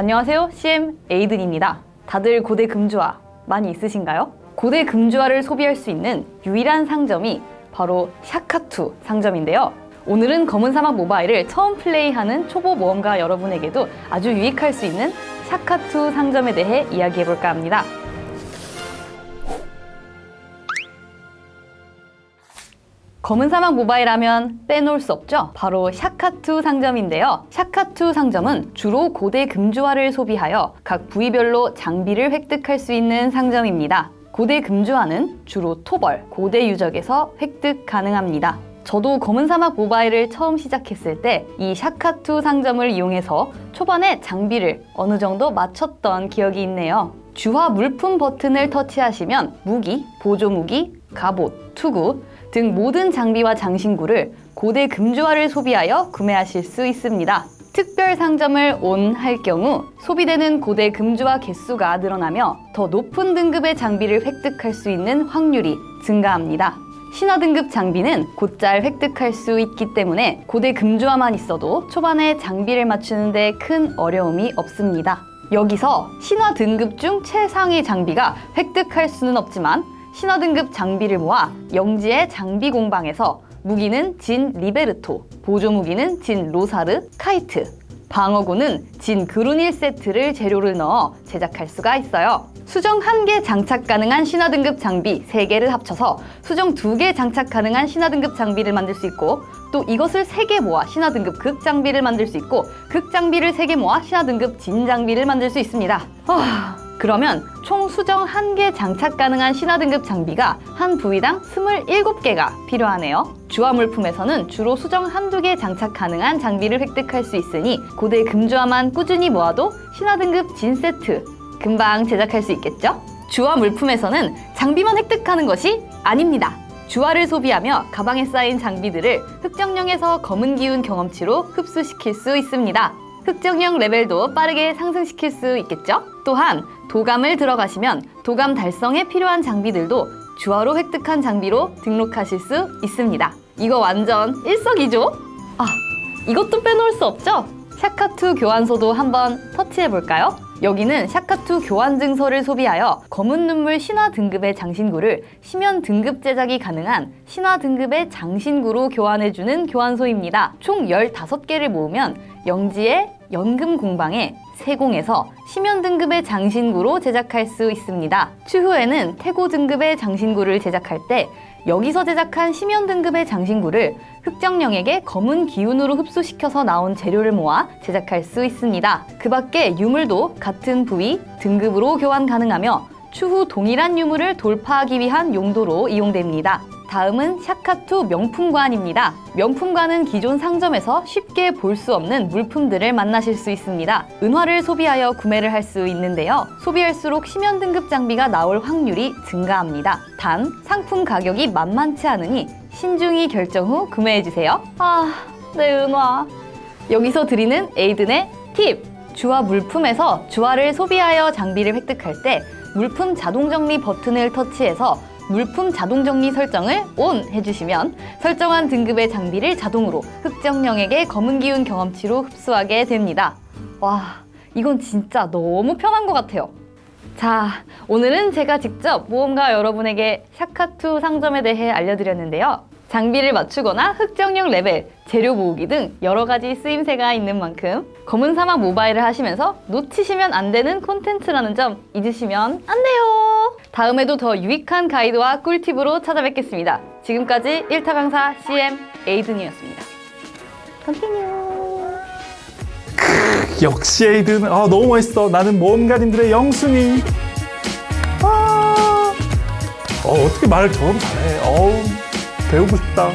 안녕하세요. CM 에이든입니다. 다들 고대 금주화 많이 있으신가요? 고대 금주화를 소비할 수 있는 유일한 상점이 바로 샤카투 상점인데요. 오늘은 검은 사막 모바일을 처음 플레이하는 초보 모험가 여러분에게도 아주 유익할 수 있는 샤카투 상점에 대해 이야기해볼까 합니다. 검은 사막 모바일 하면 빼놓을 수 없죠? 바로 샤카투 상점인데요. 샤카투 상점은 주로 고대 금주화를 소비하여 각 부위별로 장비를 획득할 수 있는 상점입니다. 고대 금주화는 주로 토벌, 고대 유적에서 획득 가능합니다. 저도 검은 사막 모바일을 처음 시작했을 때 이 샤카투 상점을 이용해서 초반에 장비를 어느 정도 맞췄던 기억이 있네요. 주화 물품 버튼을 터치하시면 무기, 보조 무기, 갑옷, 투구 등 모든 장비와 장신구를 고대 금주화를 소비하여 구매하실 수 있습니다. 특별 상점을 온 할 경우 소비되는 고대 금주화 개수가 늘어나며 더 높은 등급의 장비를 획득할 수 있는 확률이 증가합니다. 신화 등급 장비는 곧잘 획득할 수 있기 때문에 고대 금주화만 있어도 초반에 장비를 맞추는 데 큰 어려움이 없습니다. 여기서 신화 등급 중 최상위 장비가 획득할 수는 없지만 신화 등급 장비를 모아 영지의 장비 공방에서 무기는 진 리베르토, 보조 무기는 진 로사르, 카이트, 방어구는 진 그루닐 세트를 재료를 넣어 제작할 수가 있어요. 수정 1개 장착 가능한 신화 등급 장비 3개를 합쳐서 수정 2개 장착 가능한 신화 등급 장비를 만들 수 있고 또 이것을 3개 모아 신화 등급 극 장비를 만들 수 있고 극 장비를 3개 모아 신화 등급 진 장비를 만들 수 있습니다. 와... 그러면 총 수정 1개 장착 가능한 신화 등급 장비가 한 부위당 27개가 필요하네요. 주화 물품에서는 주로 수정 한두 개 장착 가능한 장비를 획득할 수 있으니 고대 금주화만 꾸준히 모아도 신화 등급 진 세트 금방 제작할 수 있겠죠? 주화 물품에서는 장비만 획득하는 것이 아닙니다. 주화를 소비하며 가방에 쌓인 장비들을 흑정령에서 검은 기운 경험치로 흡수시킬 수 있습니다. 흑정령 레벨도 빠르게 상승시킬 수 있겠죠? 또한 도감을 들어가시면 도감 달성에 필요한 장비들도 주화로 획득한 장비로 등록하실 수 있습니다. 이거 완전 일석이조? 아, 이것도 빼놓을 수 없죠? 샤카투 교환소도 한번 터치해볼까요? 여기는 샤카투 교환 증서를 소비하여 검은 눈물 신화 등급의 장신구를 심연 등급 제작이 가능한 신화 등급의 장신구로 교환해주는 교환소입니다. 총 15개를 모으면 영지의 연금 공방에 세공에서 심연 등급의 장신구로 제작할 수 있습니다. 추후에는 태고 등급의 장신구를 제작할 때 여기서 제작한 심연 등급의 장신구를 흑정령에게 검은 기운으로 흡수시켜서 나온 재료를 모아 제작할 수 있습니다. 그 밖에 유물도 같은 부위, 등급으로 교환 가능하며 추후 동일한 유물을 돌파하기 위한 용도로 이용됩니다. 다음은 샤카투 명품관입니다. 명품관은 기존 상점에서 쉽게 볼 수 없는 물품들을 만나실 수 있습니다. 은화를 소비하여 구매를 할 수 있는데요. 소비할수록 심연 등급 장비가 나올 확률이 증가합니다. 단, 상품 가격이 만만치 않으니 신중히 결정 후 구매해주세요. 아, 내 은화. 여기서 드리는 에이든의 팁! 주화 물품에서 주화를 소비하여 장비를 획득할 때 물품 자동 정리 버튼을 터치해서 물품 자동 정리 설정을 ON 해주시면 설정한 등급의 장비를 자동으로 흑정령에게 검은 기운 경험치로 흡수하게 됩니다. 와, 이건 진짜 너무 편한 것 같아요. 자, 오늘은 제가 직접 모험가 여러분에게 샤카투 상점에 대해 알려드렸는데요. 장비를 맞추거나 흑정령 레벨, 재료 모으기 등 여러 가지 쓰임새가 있는 만큼 검은 사막 모바일을 하시면서 놓치시면 안 되는 콘텐츠라는 점 잊으시면 안 돼요. 다음에도 더 유익한 가이드와 꿀팁으로 찾아뵙겠습니다. 지금까지 1타 강사 CM 에이든이었습니다. continue 역시 에이든. 아 너무 멋있어. 나는 모험가님들의 영순이. 아. 어, 어떻게 말을 저렇게 잘해. 어우 배우고 싶다